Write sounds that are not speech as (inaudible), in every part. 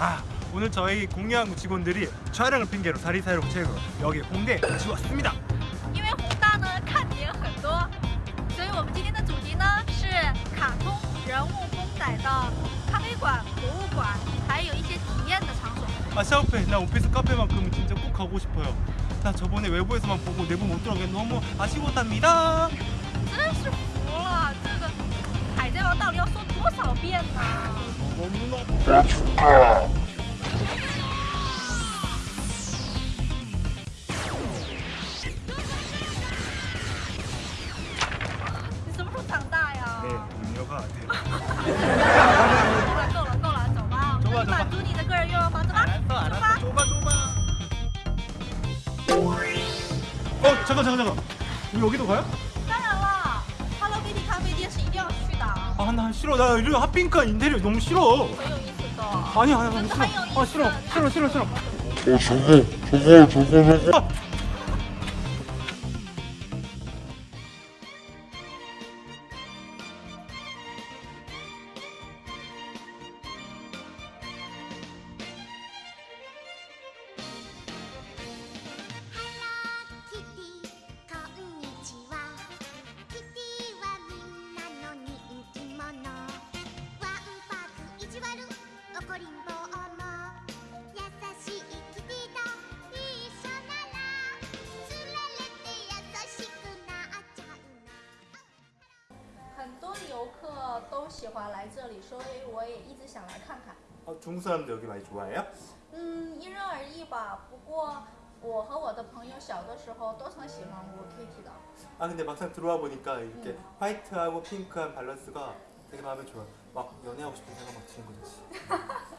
아 오늘 저희 공유항구 직원들이 촬영을 핑계로 사리사이로 채우고 여기 홍대에 같이 왔습니다 因为宏大呢看点很多，所以我们今天的主题呢是卡通人物公仔的咖啡馆、博物馆，还有一些体验的场所。 아 샤오페 나 오피스 카페만큼은 진짜 꼭 가고 싶어요 나 저번에 외부에서만 보고 내부 못 들어가게 너무 아쉬웠답니다 真是服了，这个海贼王到底要说多少遍呢？ 어 잠깐 잠깐 잠깐 우리 여기도 가요? 当然了，Hello Kitty 咖啡店是一定要去的， 아 나 싫어 나 이런 핫핑크 인테리어 너무 싫어 很有意思的。 아니야 아니야 나 真的很有意 싫어 思。 아 싫어 싫어 싫어 싫어 어 저거 저거 저거 저거 아! 客都喜欢来这里，所以我也一直想来看看。 아, 중국 사람들 여기 많이 좋아해요? 嗯，因人而异吧。不过我和我的朋友小的时候都很喜欢过 Kitty 的。 아 근데 막상 들어와 보니까 이렇게 화이트하고 핑크한 밸런스가 되게 마음에 좋아. 막 연애하고 싶은 생각 막 드는 거지. (laughs)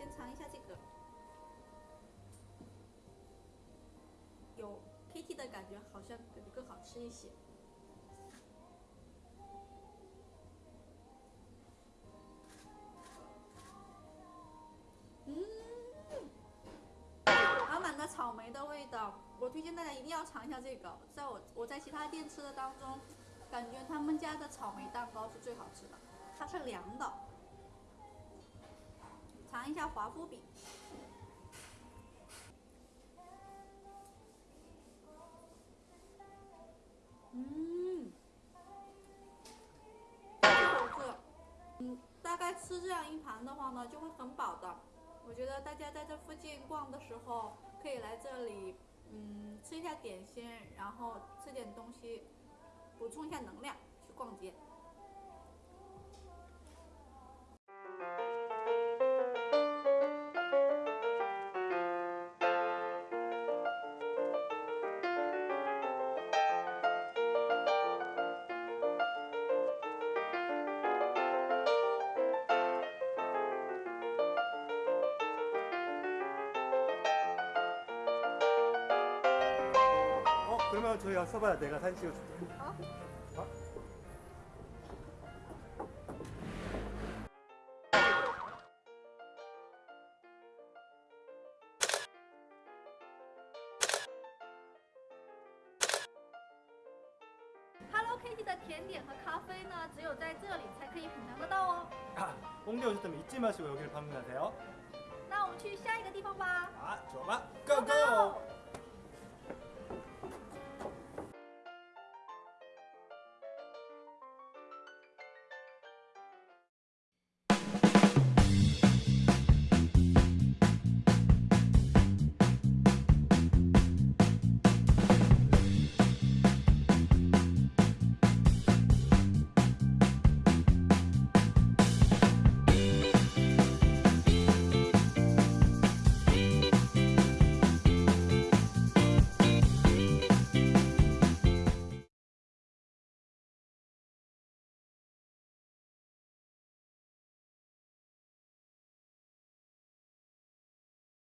先尝一下这个，有 Kitty 的感觉，好像感觉更好吃一些。满满的草莓的味道，我推荐大家一定要尝一下这个。在我我在其他店吃的当中，感觉他们家的草莓蛋糕是最好吃的，它是凉的。尝一下华夫饼，嗯，这好吃。嗯，大概吃这样一盘的话呢，就会很饱的。我觉得大家在这附近逛的时候，可以来这里，嗯，吃一下点心，然后吃点东西，补充一下能量，去逛街。 그러면 저희 서봐요. 내가 사진 찍어줄게. 어? Hello Kitty 的甜点和咖啡呢，只有在这里才可以品尝得到哦。 아, 홍대 오셨다면 잊지 마시고 여기를 방문하세요. 那我们去下一个地方吧。 아, 좋아. 고고.